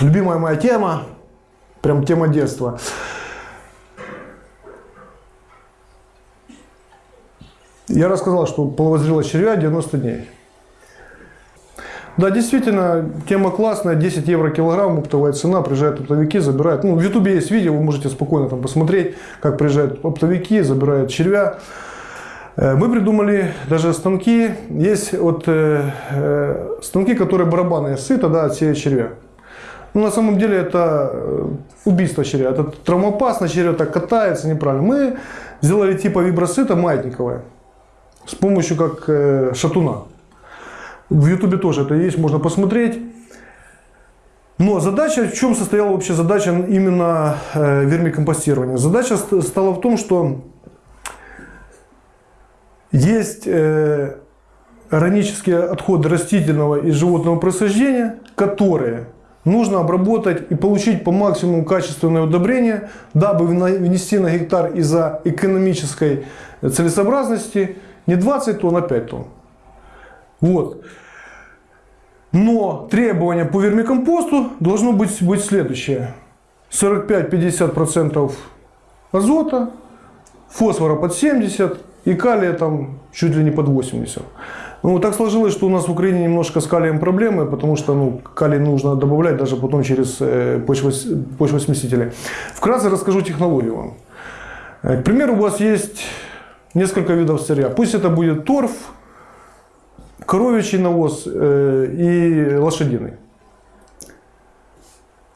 любимая моя тема, прям тема детства. Я рассказал, что половозрелость червя 90 дней. Да, действительно, тема классная, 10 евро килограмм, оптовая цена, приезжают оптовики, забирают. Ну, в ютубе есть видео, вы можете спокойно там посмотреть, как приезжают оптовики, забирают червя. Э, мы придумали даже станки, есть вот э, э, станки, которые барабаны сыта, да, отсеют червя. Но на самом деле это э, убийство червя, это травмоопасно, червя так катается неправильно. Мы сделали типа вибросыта маятниковое с помощью как э, шатуна. В ютубе тоже это есть, можно посмотреть. Но задача, в чем состояла вообще задача именно э, вермикомпостирования? Задача стала в том, что есть э, органические отходы растительного и животного происхождения, которые нужно обработать и получить по максимуму качественное удобрение, дабы внести на гектар из-за экономической целесообразности не 20 тонн, а 5 тонн. Вот. Но требования по вермикомпосту должно быть, быть следующее. 45-50% азота, фосфора под 70 и калия там чуть ли не под 80. Ну, так сложилось, что у нас в Украине немножко с калием проблемы, потому что ну, калий нужно добавлять даже потом через э, почвосмесители. Вкратце расскажу технологию вам. Э, к примеру, у вас есть несколько видов сырья. Пусть это будет торф, коровичий навоз э, и лошадиный.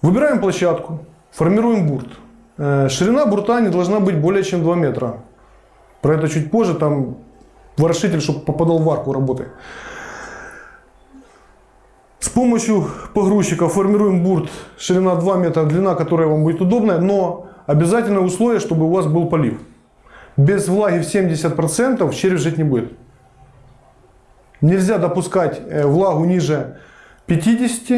Выбираем площадку, формируем бурт. Э, ширина бурта не должна быть более чем 2 метра. Про это чуть позже, там ворошитель, чтобы попадал в арку работы. С помощью погрузчика формируем бурт, ширина 2 метра, длина, которая вам будет удобная, но обязательное условие, чтобы у вас был полив. Без влаги в 70% червь жить не будет. Нельзя допускать э, влагу ниже 50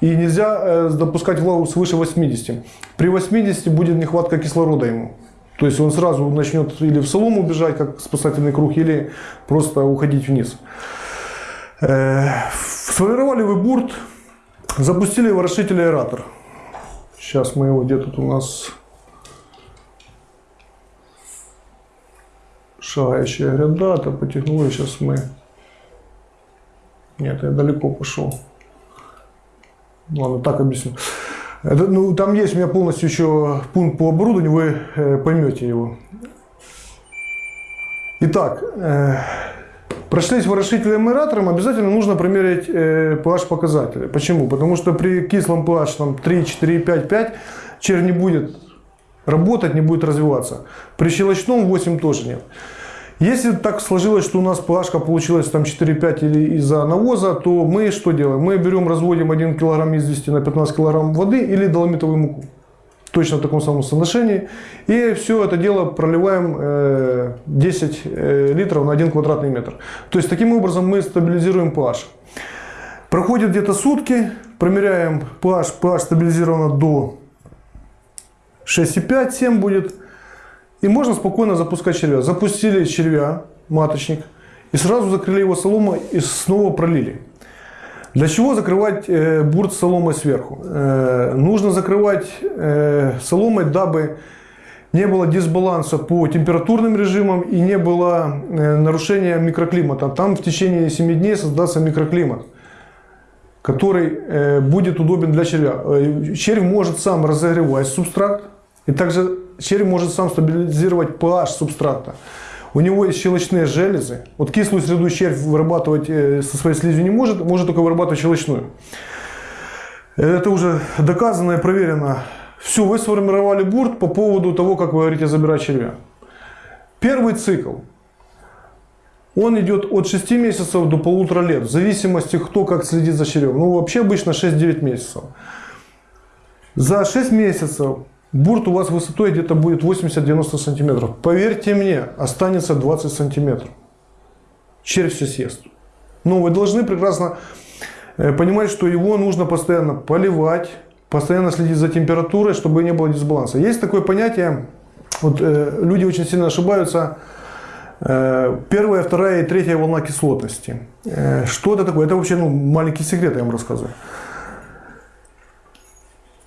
и нельзя э, допускать влагу свыше 80. При 80 будет нехватка кислорода ему. То есть он сразу начнет или в солому бежать, как спасательный круг, или просто уходить вниз. Э, сформировали вы бурт, запустили ворошитель аэратор. Сейчас мы его, где тут у нас шагающая гряда, то потянули, сейчас мы нет, я далеко пошел. Ладно, так объясню. Это, ну, там есть у меня полностью еще пункт по оборудованию, вы э, поймете его. Итак, э, прошлись ворошителем аэратором, обязательно нужно промерить э, pH показатели. Почему? Потому что при кислом pH там, 3, 4, 5, 5 червь не будет работать, не будет развиваться. При щелочном 8 тоже нет. Если так сложилось, что у нас плашка получилась там 4-5 или из-за навоза, то мы что делаем? Мы берем, разводим 1 кг извести на 15 кг воды или доломитовую муку. Точно в таком самом соотношении. И все это дело проливаем 10 э, э, литров на 1 квадратный метр. То есть таким образом мы стабилизируем pH. Проходит где-то сутки, промеряем pH, pH стабилизировано до 6,5-7 будет. И можно спокойно запускать червя. Запустили червя, маточник, и сразу закрыли его соломой и снова пролили. Для чего закрывать э, бурт соломой сверху? Э, нужно закрывать э, соломой, дабы не было дисбаланса по температурным режимам и не было э, нарушения микроклимата. Там в течение 7 дней создастся микроклимат, который э, будет удобен для червя. Э, червь может сам разогревать субстрат и также червь может сам стабилизировать pH субстрата. У него есть щелочные железы. Вот кислую среду червь вырабатывать э, со своей слизью не может, может только вырабатывать щелочную. Это уже доказано и проверено. Все, вы сформировали бурт по поводу того, как вы говорите, забирать червя. Первый цикл. Он идет от 6 месяцев до полутора лет, в зависимости, кто как следит за червем. Ну, вообще обычно 6-9 месяцев. За 6 месяцев Бурт у вас высотой где-то будет 80-90 сантиметров. Поверьте мне, останется 20 сантиметров. Червь все съест. Но вы должны прекрасно э, понимать, что его нужно постоянно поливать, постоянно следить за температурой, чтобы не было дисбаланса. Есть такое понятие, вот э, люди очень сильно ошибаются, э, первая, вторая и третья волна кислотности. Э, что это такое? Это вообще ну, маленький секрет, я вам рассказываю.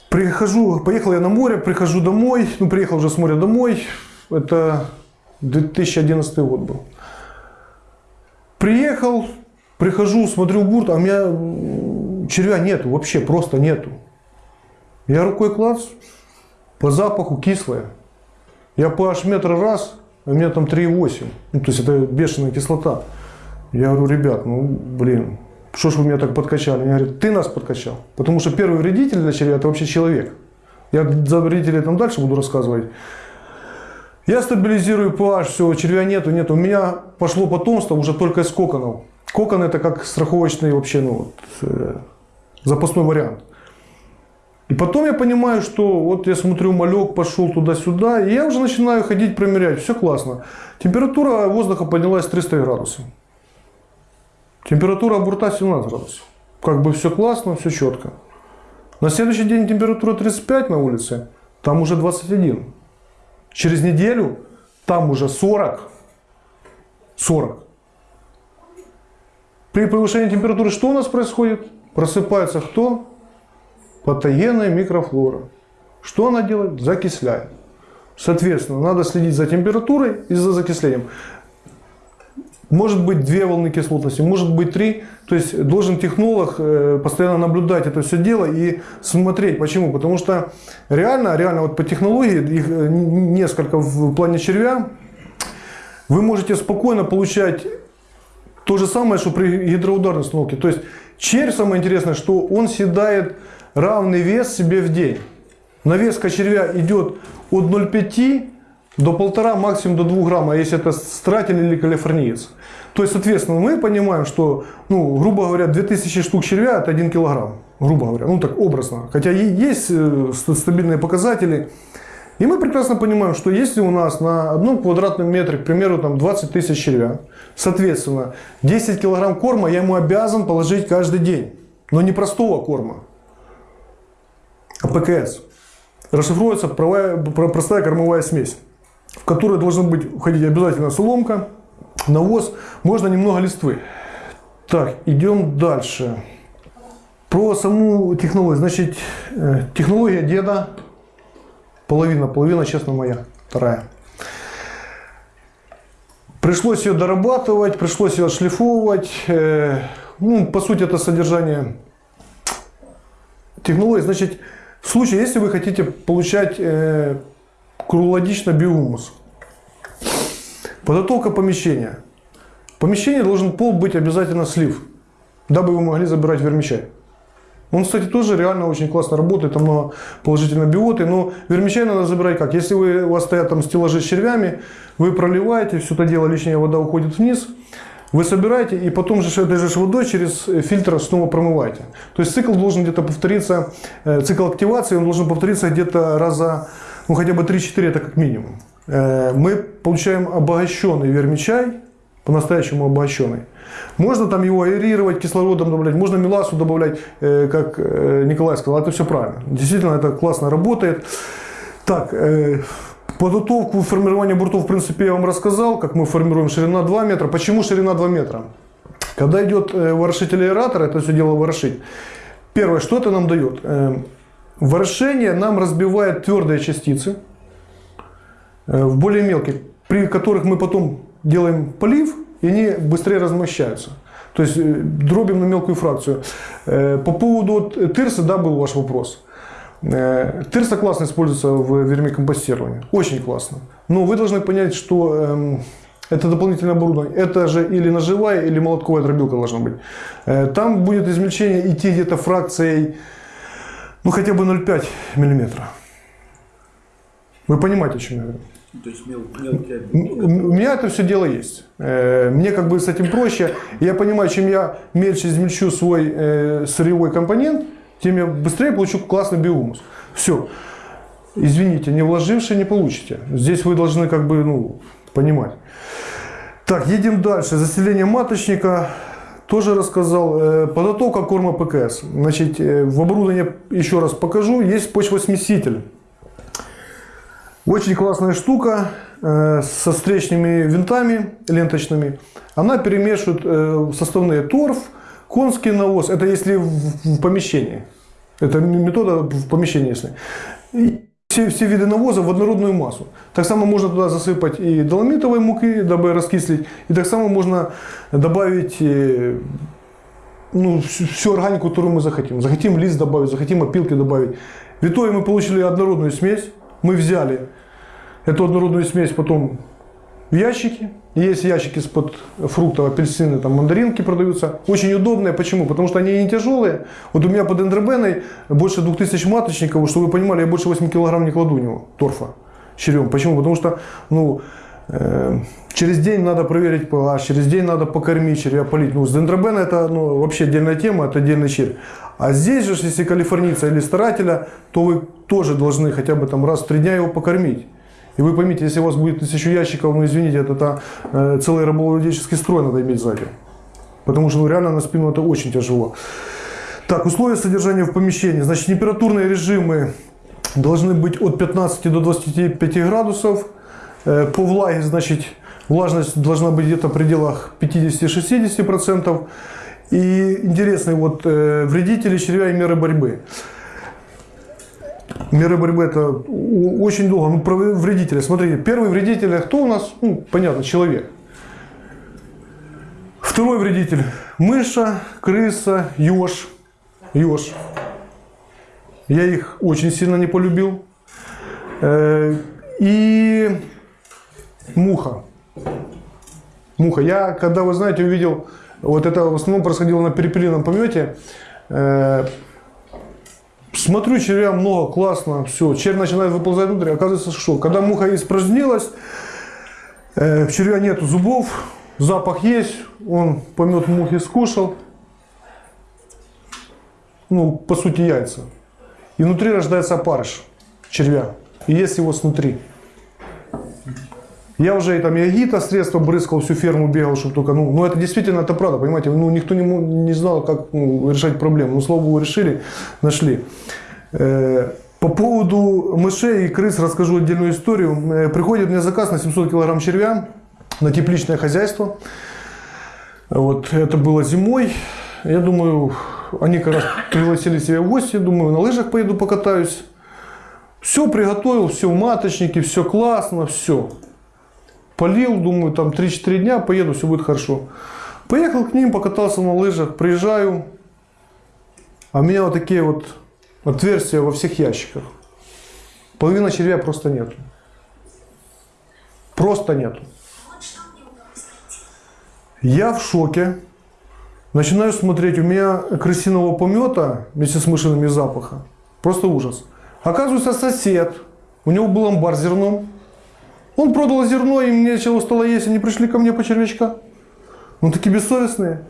Прихожу, поехал я на море, прихожу домой, ну, приехал уже с моря домой, это 2011 год был. Приехал, прихожу, смотрю в бурт, а у меня червя нету, вообще просто нету. Я рукой клац, по запаху кислое. Я pH метр раз, а у меня там 3,8. Ну, то есть это бешеная кислота. Я говорю, ребят, ну, блин, что ж вы меня так подкачали? Они говорят, ты нас подкачал. Потому что первый вредитель для червя – это вообще человек. Я за вредителей там дальше буду рассказывать. Я стабилизирую pH, все, червя нету, нету. У меня пошло потомство уже только из коконов. Кокон это как страховочный вообще, ну, вот, э, запасной вариант. И потом я понимаю, что вот я смотрю, малек пошел туда-сюда, и я уже начинаю ходить, промерять, все классно. Температура воздуха поднялась 300 градусов. Температура бурта 17 градусов. Как бы все классно, все четко. На следующий день температура 35 на улице, там уже 21. Через неделю там уже 40. 40. При повышении температуры что у нас происходит? Просыпается кто? Патогенная микрофлора. Что она делает? Закисляет. Соответственно, надо следить за температурой и за закислением. Может быть две волны кислотности, может быть три. То есть должен технолог э, постоянно наблюдать это все дело и смотреть. Почему? Потому что реально, реально вот по технологии, их э, несколько в плане червя, вы можете спокойно получать то же самое, что при гидроударной установке. То есть червь, самое интересное, что он съедает равный вес себе в день. Навеска червя идет от 0,5 до 1,5, максимум до 2 грамма, если это стратель или калифорниец. То есть, соответственно, мы понимаем, что, ну, грубо говоря, 2000 штук червя это 1 килограмм. Грубо говоря, ну так образно. Хотя есть э, стабильные показатели. И мы прекрасно понимаем, что если у нас на одном квадратном метре, к примеру, там 20 тысяч червя, соответственно, 10 килограмм корма я ему обязан положить каждый день. Но не простого корма, а ПКС. Расшифруется простая кормовая смесь, в которой должна быть входить обязательно соломка, навоз, можно немного листвы. Так, идем дальше. Про саму технологию. Значит, э, технология деда. Половина, половина, честно, моя. Вторая. Пришлось ее дорабатывать, пришлось ее отшлифовывать. Э, ну, по сути, это содержание технологии. Значит, в случае, если вы хотите получать э, круглогодично биомус, подготовка помещения. В помещении должен пол быть обязательно слив, дабы вы могли забирать вермичай. Он, кстати, тоже реально очень классно работает, там много положительной биоты, но вермичай надо забирать как? Если вы, у вас стоят там стеллажи с червями, вы проливаете, все это дело, лишняя вода уходит вниз, вы собираете и потом же этой же водой через фильтр снова промываете. То есть цикл должен где-то повториться, э, цикл активации он должен повториться где-то раза, ну хотя бы 3-4 это как минимум. Э, мы получаем обогащенный вермичай, по-настоящему обогащенный. Можно там его аэрировать, кислородом добавлять, можно меласу добавлять, э, как Николай сказал, это все правильно. Действительно, это классно работает. Так, Подготовку формирования буртов, в принципе, я вам рассказал, как мы формируем ширина 2 метра. Почему ширина 2 метра? Когда идет э, ворошитель аэратора, это все дело ворошить. Первое, что это нам дает? Э, ворошение нам разбивает твердые частицы э, в более мелкие, при которых мы потом делаем полив, и они быстрее размощаются. То есть дробим на мелкую фракцию. По поводу тырса, да, был ваш вопрос. Э, Тырса классно используется в вермикомпостировании. Очень классно. Но вы должны понять, что эм, это дополнительное оборудование. Это же или ножевая, или молотковая дробилка должна быть. Э, там будет измельчение идти где-то фракцией, ну хотя бы 0,5 миллиметра. Вы понимаете, о чем я говорю? То есть мел, мелкие У меня это все дело есть. Э, мне как бы с этим проще. Я понимаю, чем я мельче измельчу свой сырьевой компонент, тем я быстрее получу классный биомус. Все. Извините, не вложившие не получите. Здесь вы должны как бы ну, понимать. Так, едем дальше. Заселение маточника. Тоже рассказал. Э, подготовка корма ПКС. Значит, э, в оборудовании еще раз покажу. Есть почвосмеситель. Очень классная штука э, со встречными винтами ленточными. Она перемешивает составные торф, Конский навоз, это если в, в помещении. Это метода в помещении, если. И все, все виды навоза в однородную массу. Так само можно туда засыпать и доломитовой муки, дабы раскислить. И так само можно добавить э, ну, всю, всю органику, которую мы захотим. Захотим лист добавить, захотим опилки добавить. В итоге мы получили однородную смесь. Мы взяли эту однородную смесь потом в ящики. Есть ящики из-под фруктов, апельсины, там мандаринки продаются. Очень удобные. Почему? Потому что они не тяжелые. Вот у меня под эндробеной больше 2000 маточников. Чтобы вы понимали, я больше 8 килограмм не кладу у него торфа черем. Почему? Потому что ну, э, через день надо проверить pH, через день надо покормить червя, полить. Ну, с дендробена это ну, вообще отдельная тема, это отдельный червь. А здесь же, если калифорнийца или старателя, то вы тоже должны хотя бы там раз в три дня его покормить. И вы поймите, если у вас будет тысячу ящиков, ну извините, это, это э, целый рабовладельческий строй надо иметь сзади. Потому что ну, реально на спину это очень тяжело. Так, условия содержания в помещении. Значит, температурные режимы должны быть от 15 до 25 градусов. Э, по влаге, значит, влажность должна быть где-то в пределах 50-60%. И интересные вот э, вредители червя и меры борьбы. Меры борьбы это очень долго. Ну, про вредителя. Смотрите, первый вредитель кто у нас? Ну, понятно, человек. Второй вредитель – мыша, крыса, еж. Еж. Я их очень сильно не полюбил. Э, и муха. Муха. Я, когда, вы знаете, увидел, вот это в основном происходило на перепелином помете, э, Смотрю, червя много, классно, все. Червь начинает выползать внутрь, оказывается, что когда муха испражнилась, э, червя нету зубов, запах есть, он помет мухи скушал, ну, по сути, яйца. И внутри рождается опарыш червя, и есть его снутри. Я уже и там ягита средства брызгал, всю ферму бегал, чтобы только, ну, ну это действительно это правда, понимаете, ну никто не, не знал, как ну, решать проблему, ну слава богу решили, нашли. Э, по поводу мышей и крыс расскажу отдельную историю. Э, приходит мне заказ на 700 килограмм червя на тепличное хозяйство. Вот это было зимой. Я думаю, они как раз пригласили себя в гости, думаю, на лыжах поеду покатаюсь. Все приготовил, все в маточнике, все классно, все. Полил, думаю, там 3-4 дня поеду, все будет хорошо. Поехал к ним, покатался на лыжах, приезжаю, а у меня вот такие вот отверстия во всех ящиках. Половина червя просто нет. Просто нет. Я в шоке. Начинаю смотреть, у меня крысиного помета вместе с мышиными запаха. Просто ужас. Оказывается, сосед, у него был амбар зерном. Он продал зерно, мне нечего стало есть, они пришли ко мне по червячка. Ну, такие бессовестные.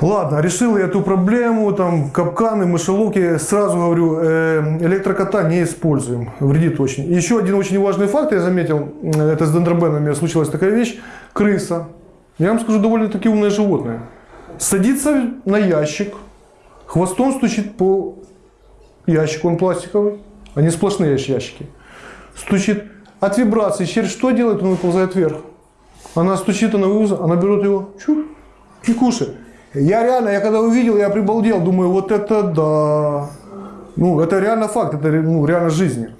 Ладно, решил я эту проблему, там капканы, мышеловки, сразу говорю, э, электрокота не используем, вредит очень. Еще один очень важный факт я заметил, э, это с дендробенами случилась такая вещь, крыса. Я вам скажу, довольно-таки умное животное. Садится на ящик, хвостом стучит по ящику, он пластиковый, они сплошные ящики. Стучит, от вибрации червь что делает? Он выползает вверх. Она стучит, она вывозит, она берет его чур, и кушает. Я реально, я когда увидел, я прибалдел, думаю, вот это да. Ну, это реально факт, это ну, реально жизни.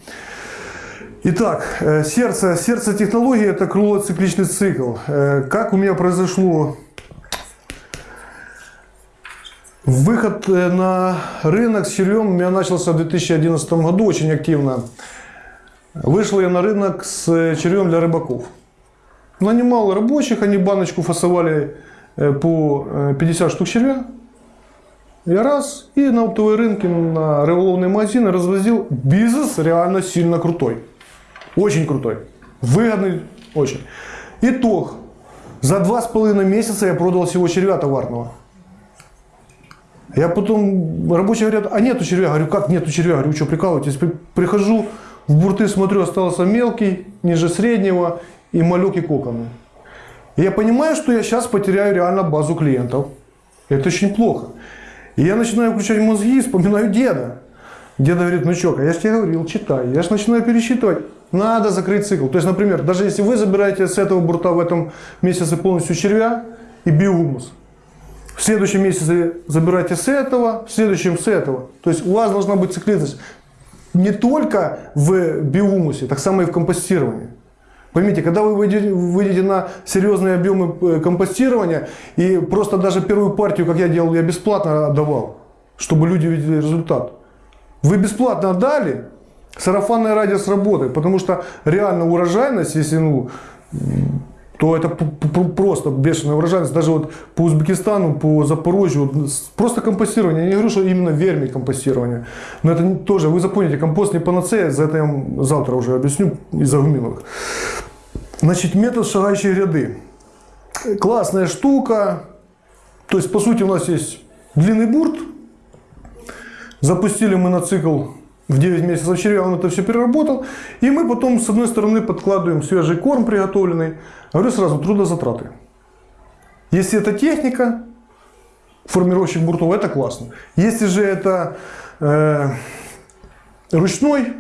Итак, э, сердце, сердце технологии – это круглоцикличный цикл. Э, как у меня произошло выход э, на рынок с червем у меня начался в 2011 году очень активно. Вышел я на рынок с червем для рыбаков. Нанимал рабочих, они баночку фасовали Э, по 50 э, штук червя. Я раз, и на оптовые рынки, на рыболовные магазины развозил. Бизнес реально сильно крутой. Очень крутой. Выгодный очень. Итог. За два с половиной месяца я продал всего червя товарного. Я потом, рабочие говорят, а нету червя. Говорю, как нету червя? Говорю, что прикалываетесь? Прихожу, в бурты смотрю, остался мелкий, ниже среднего и малек и коконы. Я понимаю, что я сейчас потеряю реально базу клиентов. Это очень плохо. И я начинаю включать мозги и вспоминаю деда. Деда говорит, ну что, я же тебе говорил, читай. Я же начинаю пересчитывать. Надо закрыть цикл. То есть, например, даже если вы забираете с этого бурта в этом месяце полностью червя и биогумус, В следующем месяце забирайте с этого, в следующем с этого. То есть у вас должна быть цикличность не только в биомусе, так само и в компостировании. Поймите, когда вы выйдете, на серьезные объемы э, компостирования, и просто даже первую партию, как я делал, я бесплатно отдавал, чтобы люди видели результат. Вы бесплатно отдали, сарафанное радио сработает, потому что реально урожайность, если ну, то это просто бешеная урожайность. Даже вот по Узбекистану, по Запорожью, просто компостирование. Я не говорю, что именно верми компостирование. Но это тоже, вы запомните, компост не панацея, за это я завтра уже объясню из-за гуминовых. Значит, метод шагающей ряды. Классная штука. То есть, по сути, у нас есть длинный бурт. Запустили мы на цикл в 9 месяцев червя, он это все переработал. И мы потом, с одной стороны, подкладываем свежий корм приготовленный. Говорю сразу, трудозатраты. Если это техника, формировщик буртов, это классно. Если же это э, ручной,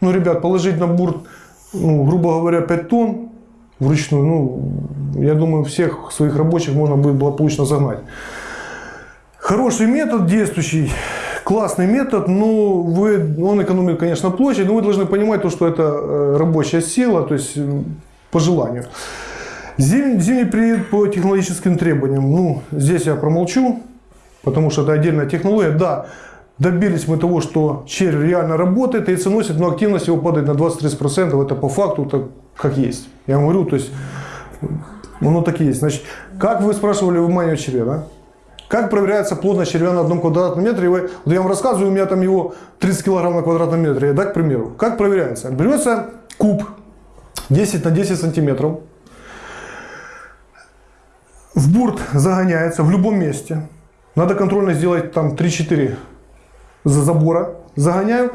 ну, ребят, положить на бурт, ну, грубо говоря, 5 тонн вручную, ну, я думаю, всех своих рабочих можно будет благополучно загнать. Хороший метод, действующий, классный метод, но вы, он экономит, конечно, площадь, но вы должны понимать, то, что это э, рабочая сила, то есть по желанию. Зим, зимний период по технологическим требованиям. Ну, здесь я промолчу, потому что это отдельная технология. Да, добились мы того, что червь реально работает, яйцо носит, но активность его падает на 20-30%. Это по факту это как есть. Я говорю, то есть, оно так и есть. Значит, как вы спрашивали в мане червя, да? Как проверяется плотность червя на одном квадратном метре? Вот я вам рассказываю, у меня там его 30 килограмм на квадратном метре. Да, к примеру. Как проверяется? Берется куб 10 на 10 сантиметров. В бурт загоняется в любом месте. Надо контрольно сделать там 3-4 забора. Загоняю.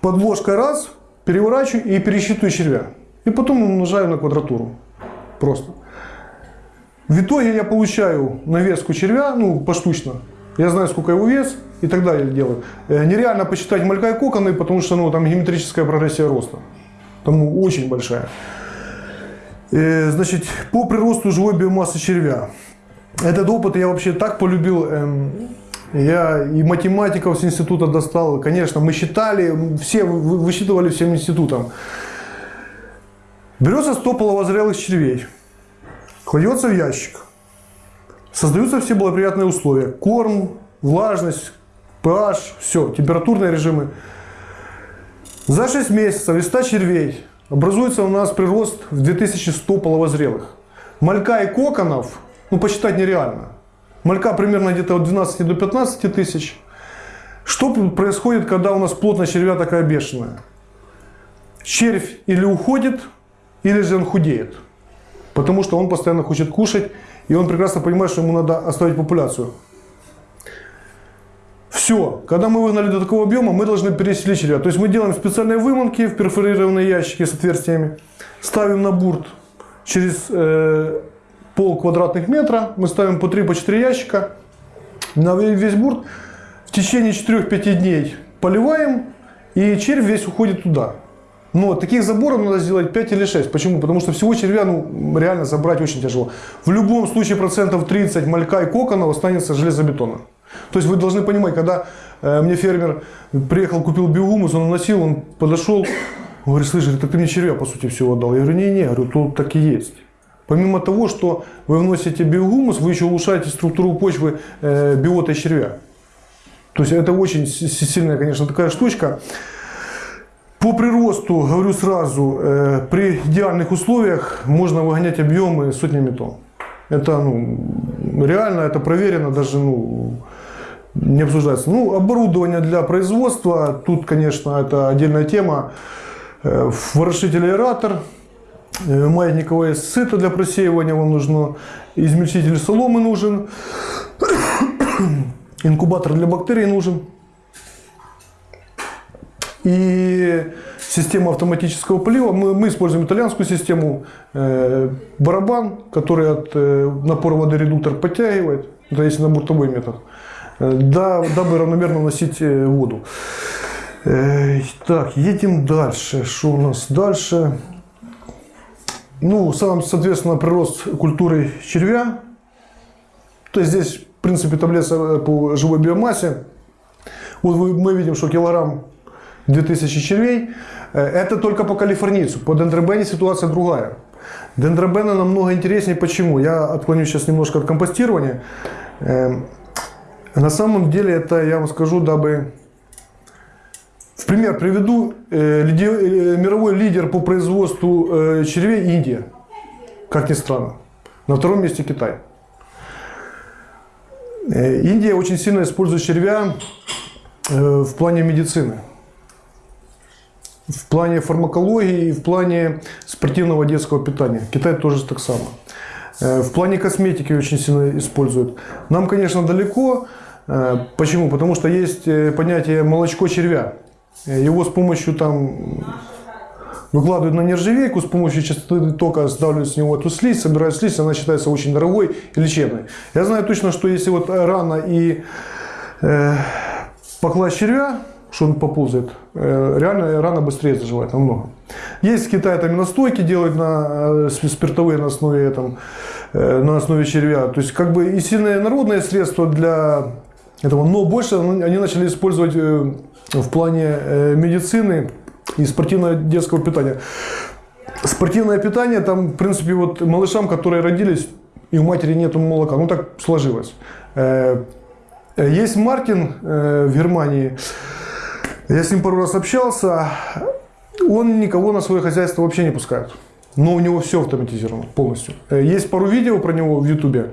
Подложкой раз, переворачиваю и пересчитываю червя. И потом умножаю на квадратуру. Просто. В итоге я получаю навеску червя, ну, поштучно. Я знаю, сколько его вес и так далее делаю. Э, нереально посчитать малька и коконы, потому что ну, там геометрическая прогрессия роста. Там очень большая. Э, значит, по приросту живой биомассы червя. Этот опыт я вообще так полюбил. Эм, я и математиков с института достал. Конечно, мы считали, все высчитывали всем институтом. Берется 100 половозрелых червей, кладется в ящик. Создаются все благоприятные условия. Корм, влажность, pH, все, температурные режимы. За 6 месяцев из 100 червей образуется у нас прирост в 2100 половозрелых. Малька и коконов, ну посчитать нереально. Малька примерно где-то от 12 до 15 тысяч. Что происходит, когда у нас плотность червя такая бешеная? Червь или уходит, или же он худеет. Потому что он постоянно хочет кушать, и он прекрасно понимает, что ему надо оставить популяцию. Все, когда мы выгнали до такого объема, мы должны переселить червя. То есть мы делаем специальные выманки в перфорированные ящики с отверстиями, ставим на бурт через э, пол квадратных метра, мы ставим по 3-4 по ящика на весь бурт. В течение 4-5 дней поливаем, и червь весь уходит туда. Но таких заборов надо сделать 5 или 6. Почему? Потому что всего червя ну, реально забрать очень тяжело. В любом случае процентов 30 малька и коконов останется железобетона. То есть вы должны понимать, когда э, мне фермер приехал, купил биогумус, он носил, он подошел, говорит, слышишь, так ты мне червя по сути всего отдал. Я говорю, не-не, говорю, тут так и есть. Помимо того, что вы вносите биогумус, вы еще улучшаете структуру почвы э, биота червя. То есть это очень сильная, конечно, такая штучка. По приросту, говорю сразу, э, при идеальных условиях можно выгонять объемы сотнями тонн. Это ну, реально, это проверено, даже ну, не обсуждается. Ну, оборудование для производства, тут, конечно, это отдельная тема. Э, ворошитель аэратор, э, маятниковое сыто для просеивания вам нужно, измельчитель соломы нужен, инкубатор для бактерий нужен. И система автоматического полива. Мы, мы используем итальянскую систему. Э, барабан, который от э, напора воды редуктор подтягивает. Это если на бортовой метод. Э, да, дабы равномерно вносить э, воду. Э, так, едем дальше. Что у нас дальше? Ну, сам, соответственно, прирост культуры червя. То есть здесь, в принципе, таблица по живой биомассе. Вот мы видим, что килограмм 2000 червей. Э, это только по калифорнийцу. По дендробене ситуация другая. Дендробены намного интереснее. Почему? Я отклонюсь сейчас немножко от компостирования. Эм, на самом деле это, я вам скажу, дабы... В пример приведу э, э, мировой лидер по производству червей Индия. Как ни странно. На втором месте Китай. Индия очень сильно использует червя в плане медицины в плане фармакологии и в плане спортивного детского питания. Китай тоже так само. Э, в плане косметики очень сильно используют. Нам, конечно, далеко. Э, почему? Потому что есть э, понятие молочко червя. Его с помощью там выкладывают на нержавейку, с помощью частоты тока сдавливают с него эту слизь, собирают слизь, она считается очень дорогой и лечебной. Я знаю точно, что если вот рано и э, покласть червя, что он поползает. Э, реально рана быстрее заживает намного. Есть в Китае там настойки делают на э, спиртовые на основе, там, э, на основе червя. То есть как бы и сильные народные средства для этого, но больше они начали использовать в плане медицины и спортивного детского питания. Спортивное питание, там, в принципе, вот малышам, которые родились, и у матери нет молока, ну так сложилось. Есть Мартин в Германии, я с ним пару раз общался. Он никого на свое хозяйство вообще не пускает. Но у него все автоматизировано полностью. Э, есть пару видео про него в Ютубе.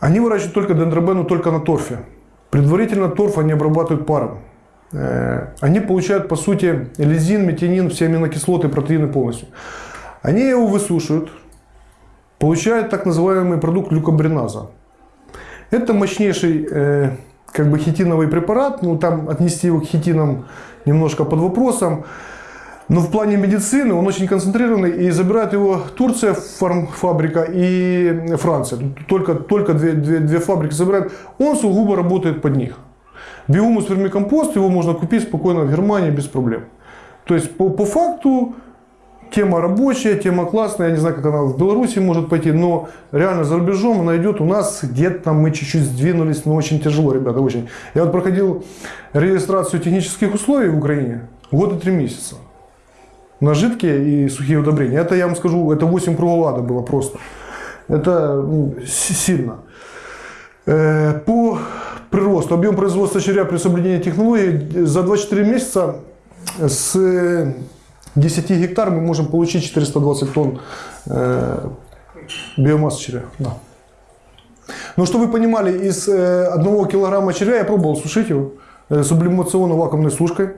Они выращивают только дендробену только на торфе. Предварительно торф они обрабатывают паром. Э, они получают, по сути, лизин, метионин, все аминокислоты, протеины полностью. Они его высушивают, получают так называемый продукт люкобриназа. Это мощнейший э, как бы хитиновый препарат, ну там отнести его к хитинам немножко под вопросом. Но в плане медицины он очень концентрированный и забирает его Турция, фабрика и Франция. Только, только две, две, две фабрики забирают. Он сугубо работает под них. Биомус вермикомпост его можно купить спокойно в Германии без проблем. То есть по, по факту Тема рабочая, тема классная, я не знаю, как она в Беларуси может пойти, но реально за рубежом она идет. У нас где-то мы чуть-чуть сдвинулись, но очень тяжело, ребята, очень. Я вот проходил регистрацию технических условий в Украине год и три месяца. На жидкие и сухие удобрения. Это, я вам скажу, это 8 кругов ада было просто. Это ну, сильно. Э, по приросту, объем производства червя при соблюдении технологий за 24 месяца с 10 гектар мы можем получить 420 тонн э, биомассы червя. Да. Но чтобы вы понимали, из э, одного килограмма червя я пробовал сушить его э, сублимационно-вакуумной сушкой.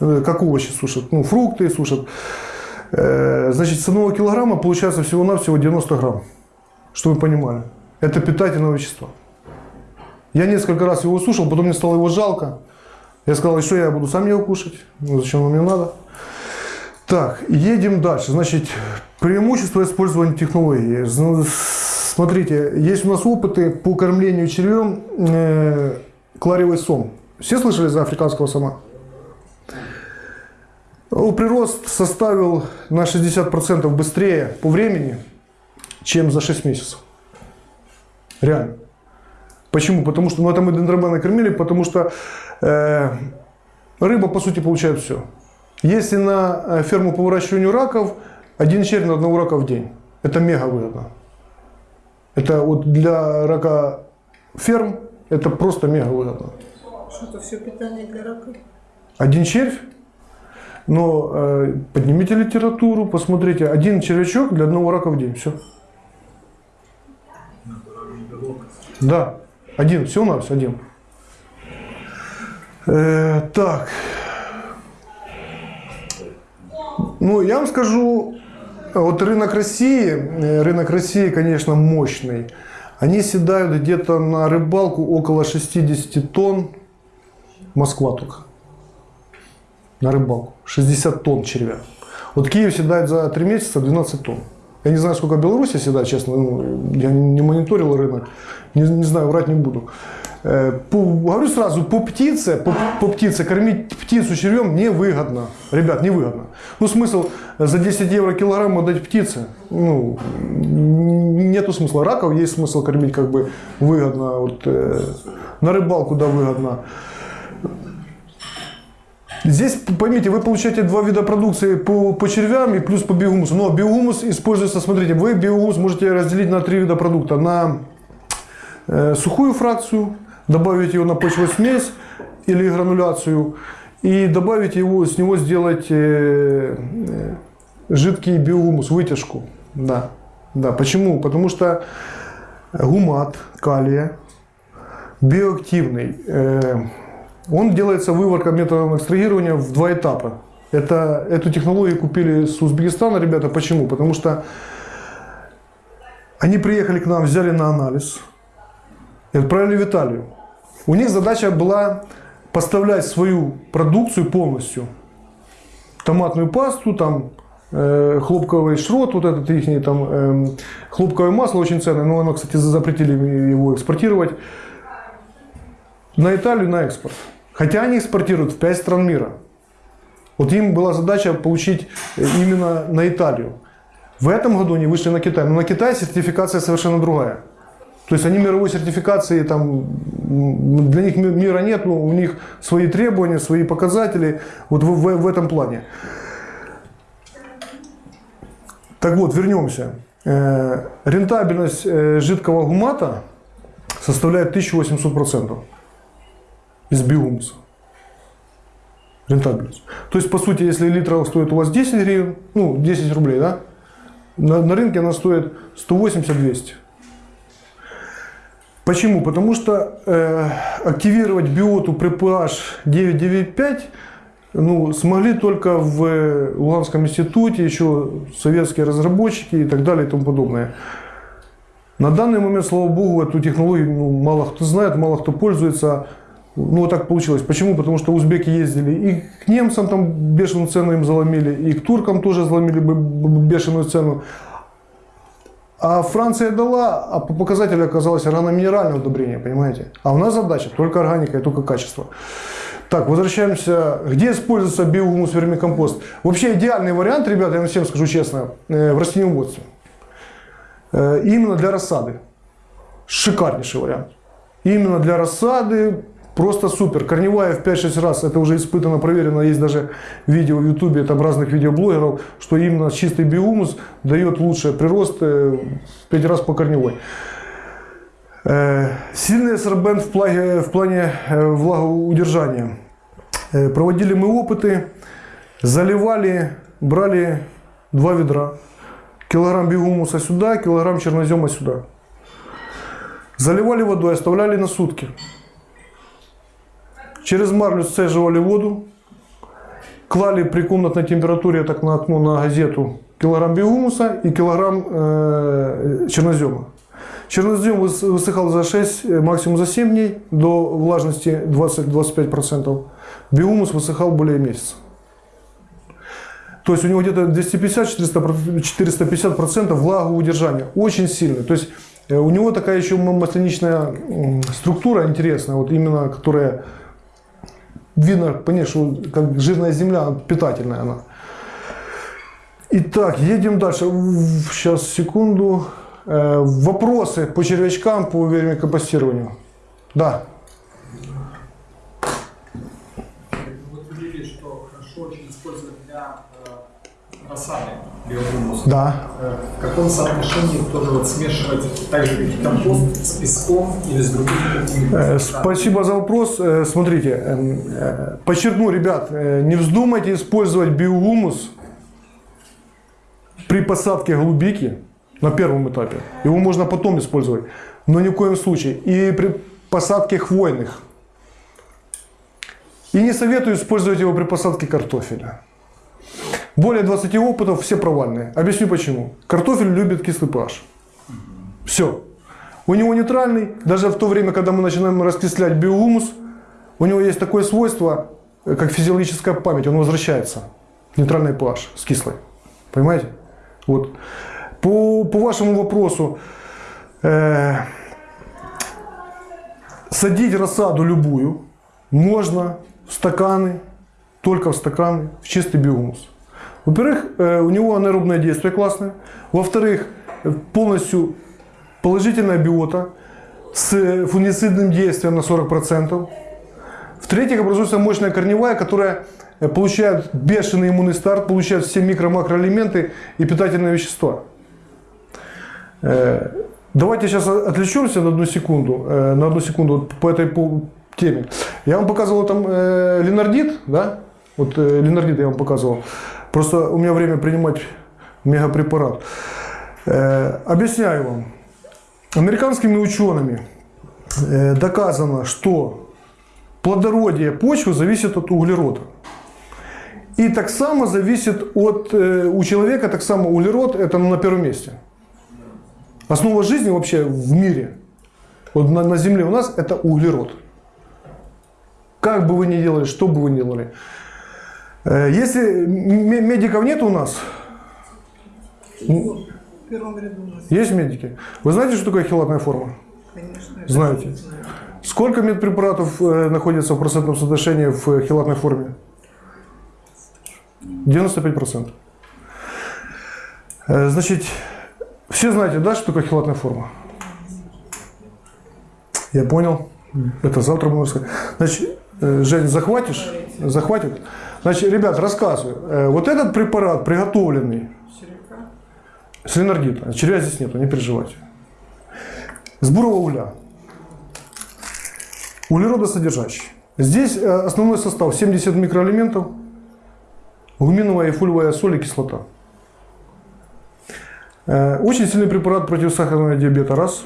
Э, как овощи сушат, ну, фрукты сушат. Э, значит, с одного килограмма получается всего-навсего 90 грамм. Чтобы вы понимали. Это питательное вещество. Я несколько раз его сушил, потом мне стало его жалко. Я сказал, что я буду сам его кушать. Ну, зачем мне надо? Так, едем дальше. Значит, преимущество использования технологии. Смотрите, есть у нас опыты по кормлению червем э, кларевый сом. Все слышали за африканского сома? Ну, прирост составил на 60% быстрее по времени, чем за 6 месяцев. Реально. Почему? Потому что, ну это мы дендробены кормили, потому что э, рыба, по сути, получает все. Если на э, ферму по выращиванию раков один червь на одного рака в день, это мега выгодно. Это вот для рака ферм это просто мега выгодно. Что это все питание для рака? Один червь? Но э, поднимите литературу, посмотрите, один червячок для одного рака в день, все. Да, один, все у нас один. Э, так, Ну, я вам скажу, вот рынок России, э, рынок России, конечно, мощный. Они седают где-то на рыбалку около 60 тонн. Москва только. На рыбалку. 60 тонн червя. Вот Киев седает за 3 месяца 12 тонн. Я не знаю, сколько Беларусь седает, честно. Ну, я не мониторил рынок. Не, не знаю, врать не буду. По- говорю сразу, по птице, по, по птице, кормить птицу червем невыгодно. Ребят, невыгодно. Ну, смысл за 10 евро килограмм отдать птице? Ну, нету смысла. Раков есть смысл кормить как бы выгодно. Вот, э, на рыбалку, да, выгодно. Здесь, поймите, вы получаете два вида продукции по, по червям и плюс по биогумусу. Но биогумус используется, смотрите, вы биогумус можете разделить на три вида продукта. На э, сухую фракцию, добавить его на почвосмесь или грануляцию и добавить его, с него сделать э, э, жидкий биогумус, вытяжку. Да. да. Почему? Потому что гумат калия биоактивный. Э, Он делается выварка методом экстрагирования в два этапа. Это, эту технологию купили с Узбекистана ребята. Почему? Потому что они приехали к нам, взяли на анализ и отправили в Италию. У них задача была поставлять свою продукцию полностью. Томатную пасту, там, э, хлопковый шрот, вот этот их там, эм, хлопковое масло очень ценное, но оно, кстати, запретили его экспортировать на Италию на экспорт. Хотя они экспортируют в 5 стран мира. Вот им была задача получить э, именно на Италию. В этом году они вышли на Китай. Но на Китай сертификация совершенно другая. То есть они мировой сертификации, там, для них ми- мира нет, но у них свои требования, свои показатели вот в, в- в этом плане. Так вот, вернемся. Э, рентабельность э, жидкого гумата составляет 1800% из биогумуса. Рентабельность. То есть, по сути, если литр стоит у вас 10 гривен, ну, 10 рублей, да, на, на рынке она стоит 180-200. Почему? Потому что э, активировать биоту при pH 995 ну, смогли только в Луганском институте, еще советские разработчики и так далее и тому подобное. На данный момент, слава богу, эту технологию ну, мало кто знает, мало кто пользуется. Ну, вот так получилось. Почему? Потому что узбеки ездили и к немцам там бешеную цену им заломили, и к туркам тоже заломили бешеную цену. А Франция дала, а по показателю оказалось органоминеральное удобрение, понимаете? А у нас задача только органика и только качество. Так, возвращаемся. Где используется биогумус вермикомпост? Вообще идеальный вариант, ребята, я вам всем скажу честно, э, в растениеводстве. Э, Именно для рассады. Шикарнейший вариант. Именно для рассады просто супер. Корневая в 5-6 раз, это уже испытано, проверено, есть даже видео в ютубе там разных видеоблогеров, что именно чистый биогумус дает лучший прирост э, в 5 раз по корневой. Э, Сильный сорбент в плане, в плане э, влагоудержания. Проводили мы опыты, заливали, брали два ведра. Килограмм биогумуса сюда, килограмм чернозема сюда. Заливали водой, оставляли на сутки. Через марлю сцеживали воду, клали при комнатной температуре так на окно на газету килограмм биогумуса и килограмм э, чернозема. Чернозем выс- высыхал за 6, э, максимум за 7 дней до влажности 20-25%. Биогумус высыхал более месяца. То есть у него где-то 250-450% влагоудержания. Очень сильно. То есть у него такая еще масляничная структура интересная, вот именно которая видно, что как жирная земля, питательная она. Итак, едем дальше. Сейчас, секунду. Э, Вопросы по червячкам, по вермикомпостированию. Да. Вы говорили, что хорошо очень использовать для рассады биогумус. Да. Э, В каком соотношении тоже вот смешивать так же, как и компост с песком или с другими Э? Спасибо за вопрос. Э, Смотрите, подчеркну, ребят, не вздумайте использовать биогумус при посадке голубики на первом этапе. Его можно потом использовать, но ни в коем случае. И при посадке хвойных. И не советую использовать его при посадке картофеля. Более 20 опытов, все провальные. Объясню почему. Картофель любит кислый pH. Все. У него нейтральный, даже в то время, когда мы начинаем раскислять биогумус, у него есть такое свойство, э, как физиологическая память, он возвращается. Нейтральный pH с кислой. Понимаете? Вот. По, по вашему вопросу, э, садить рассаду любую можно в стаканы, только в стаканы, в чистый биогумус. Во-первых, э, у него анаэробное действие классное. Во-вторых, полностью положительная биота с э, фунгицидным действием на 40%. В-третьих, образуется мощная корневая, которая э, получает бешеный иммунный старт, получает все микро-макроэлементы и питательные вещества. Давайте сейчас отвлечемся на одну секунду, на одну секунду вот по этой теме. Я вам показывал там э, ленардит, да? Вот э, ленардит я вам показывал. Просто у меня время принимать мегапрепарат. Э, объясняю вам. Американскими учеными э, доказано, что плодородие почвы зависит от углерода. И так само зависит от, э, у человека, так само углерод это на первом месте. Основа жизни вообще в мире, вот на, на Земле у нас, это углерод. Как бы вы ни делали, что бы вы ни делали. Э, Если медиков нет у нас, есть медики. Вы знаете, что такое хилатная форма? конечно. Знаете. Сколько медпрепаратов э, находится в процентном соотношении в э, хилатной форме? 95%. Э, Значит, все знаете, да, что такое хилатная форма? Я понял. Это завтра будем рассказать. Значит, Жень, захватишь? Захватит? Значит, ребят, рассказываю. Э, Вот этот препарат, приготовленный Черепка. с ленардита, червя здесь нету, не переживайте. С бурого угля. Углеродосодержащий. Здесь э, основной состав 70 микроэлементов, гуминовая и фульвовая соль и кислота. Э, Очень сильный препарат против сахарного диабета, раз.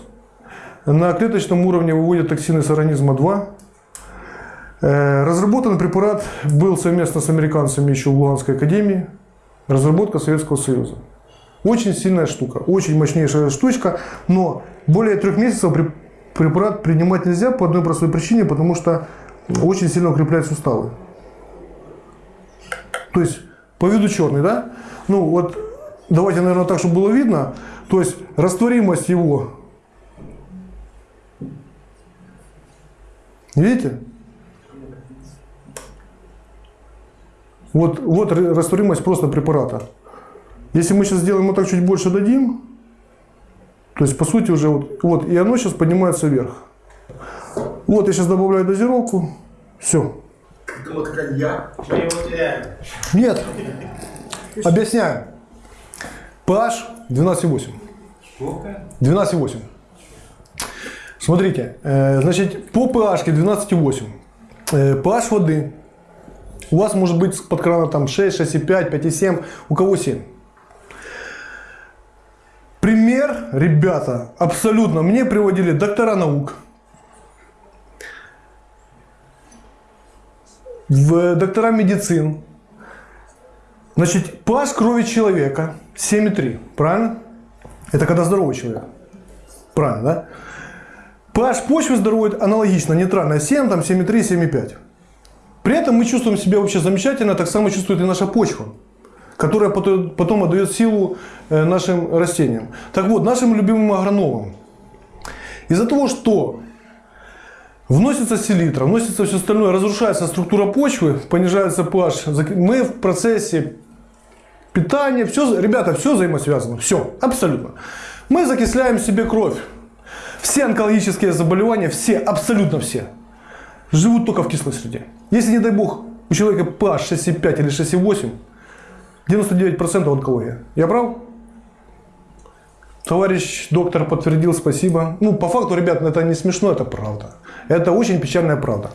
На клеточном уровне выводит токсины с организма, два. Э, Разработан препарат был совместно с американцами еще в Луганской академии. Разработка Советского Союза. Очень сильная штука, очень мощнейшая штучка, но более трех месяцев пре- препарат принимать нельзя по одной простой причине, потому что очень сильно укрепляет суставы. То есть, по виду черный, да? Ну вот, давайте, наверное, так, чтобы было видно. То есть, растворимость его. Видите? Вот, вот растворимость просто препарата. Если мы сейчас сделаем вот так чуть больше дадим, то есть по сути уже вот, вот и оно сейчас поднимается вверх. Вот я сейчас добавляю дозировку, все. Вот коньяк. Мы его теряем. Нет, объясняю. pH 12,8. Сколько? 12,8. Смотрите, э, значит, по pH 12,8. Э, pH воды у вас может быть под крана там 6, 6,5, 5,7, у кого 7. Пример, ребята, абсолютно, мне приводили доктора наук, в доктора медицин. Значит, pH крови человека 7,3, правильно? Это когда здоровый человек. Правильно, да? pH почвы здоровой аналогично, нейтральная 7, там 7,3, 7,5. При этом мы чувствуем себя вообще замечательно, так само чувствует и наша почва, которая потом отдает силу э, нашим растениям. Так вот, нашим любимым агрономам. Из-за того, что вносится селитра, вносится все остальное, разрушается структура почвы, понижается pH, мы в процессе питания, все, ребята, все взаимосвязано, все, абсолютно. Мы закисляем себе кровь. Все онкологические заболевания, все, абсолютно все, живут только в кислой среде. Если, не дай бог, у человека pH 6,5 или 6,8, 99% онкология. Я прав? Товарищ доктор подтвердил, спасибо. Ну, по факту, ребят, это не смешно, это правда. Это очень печальная правда.